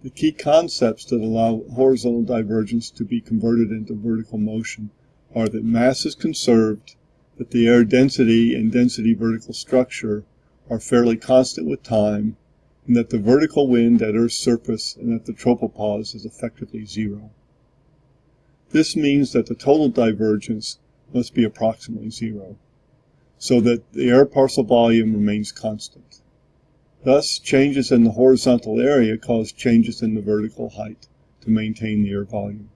The key concepts that allow horizontal divergence to be converted into vertical motion are that mass is conserved, that the air density and density vertical structure are fairly constant with time, and that the vertical wind at Earth's surface and at the tropopause is effectively zero. This means that the total divergence must be approximately zero, so that the air parcel volume remains constant. Thus, changes in the horizontal area cause changes in the vertical height to maintain the air volume.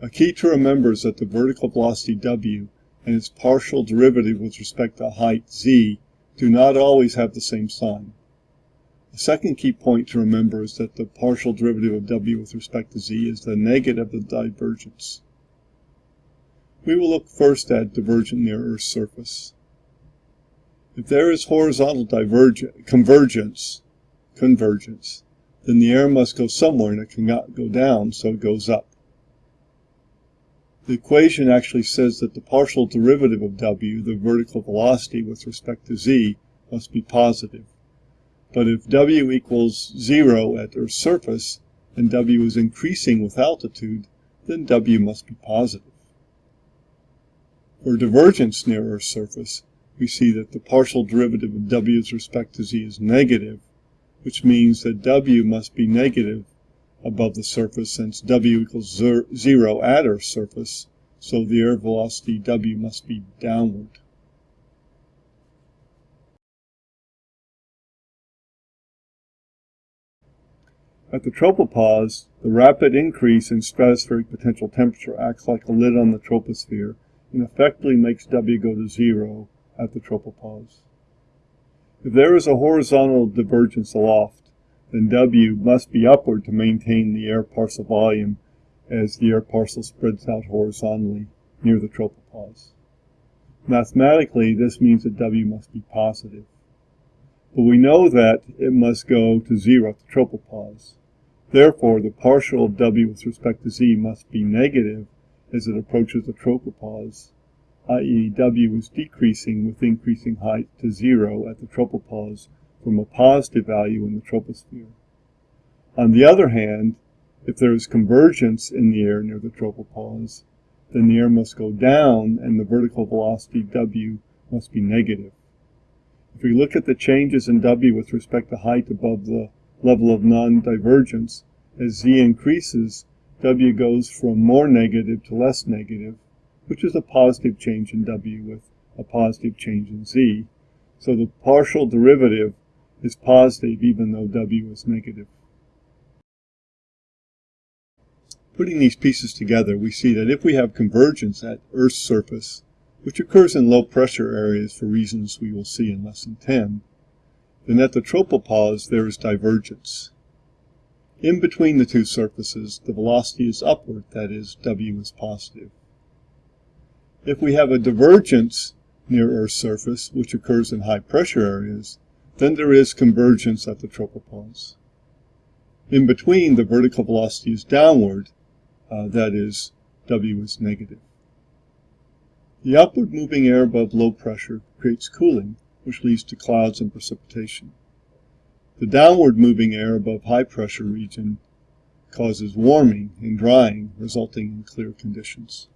A key to remember is that the vertical velocity w and its partial derivative with respect to height z do not always have the same sign. A second key point to remember is that the partial derivative of w with respect to z is the negative of the divergence. We will look first at divergent near Earth's surface. If there is horizontal convergence, convergence, then the air must go somewhere and it cannot go down, so it goes up. The equation actually says that the partial derivative of w, the vertical velocity with respect to z, must be positive. But if w equals 0 at Earth's surface and w is increasing with altitude, then w must be positive. For divergence near Earth's surface, we see that the partial derivative of w with respect to z is negative, which means that w must be negative above the surface since w equals 0 at Earth's surface, so the air velocity w must be downward. At the tropopause, the rapid increase in stratospheric potential temperature acts like a lid on the troposphere and effectively makes W go to zero at the tropopause. If there is a horizontal divergence aloft, then W must be upward to maintain the air parcel volume as the air parcel spreads out horizontally near the tropopause. Mathematically, this means that W must be positive. But we know that it must go to zero at the tropopause. Therefore, the partial of W with respect to Z must be negative as it approaches the tropopause i.e. W is decreasing with increasing height to zero at the tropopause from a positive value in the troposphere. On the other hand, if there is convergence in the air near the tropopause, then the air must go down and the vertical velocity W must be negative. If we look at the changes in W with respect to height above the level of non-divergence, as Z increases, W goes from more negative to less negative, which is a positive change in W with a positive change in Z. So the partial derivative is positive even though W is negative. Putting these pieces together, we see that if we have convergence at Earth's surface, which occurs in low pressure areas for reasons we will see in lesson 10, then at the tropopause there is divergence. In between the two surfaces, the velocity is upward, that is, W is positive. If we have a divergence near Earth's surface, which occurs in high pressure areas, then there is convergence at the tropopause. In between, the vertical velocity is downward, uh, that is, W is negative. The upward moving air above low pressure creates cooling, which leads to clouds and precipitation. The downward moving air above high pressure region causes warming and drying, resulting in clear conditions.